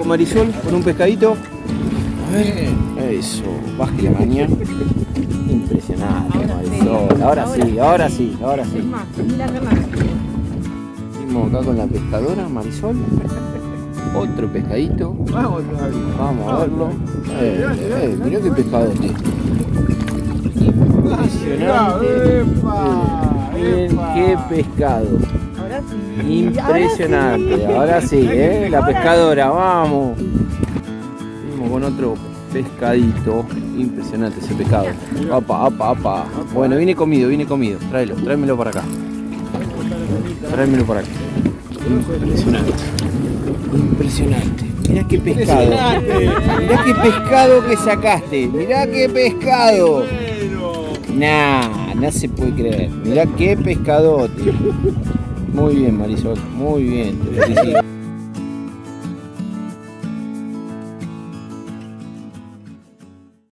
Con Marisol, con un pescadito. A ver. Eso, baje la mañana. Impresionante, Marisol. Ahora sí, ahora sí, ahora sí. Seguimos acá con la pescadora, Marisol. Otro pescadito. Vamos. Vamos a verlo. Eh, eh, mirá qué pescado este. Impresionante. ¡Epa! Miren ¡Epa! qué pescado. Ahora sí. Impresionante. Ahora sí, ¿eh? La pescadora, vamos. Seguimos con otro pescadito. Impresionante ese pescado. Apa, apa, apa. Bueno, viene comido, viene comido. Tráelo, tráemelo para acá. Tráemelo para acá. Impresionante. Impresionante. Mirá qué pescado. Mirá qué pescado que sacaste. Mirá qué pescado. Nah, no se puede creer. Mirá qué pescadote. Muy bien, Marisol. Muy bien. Te felicito.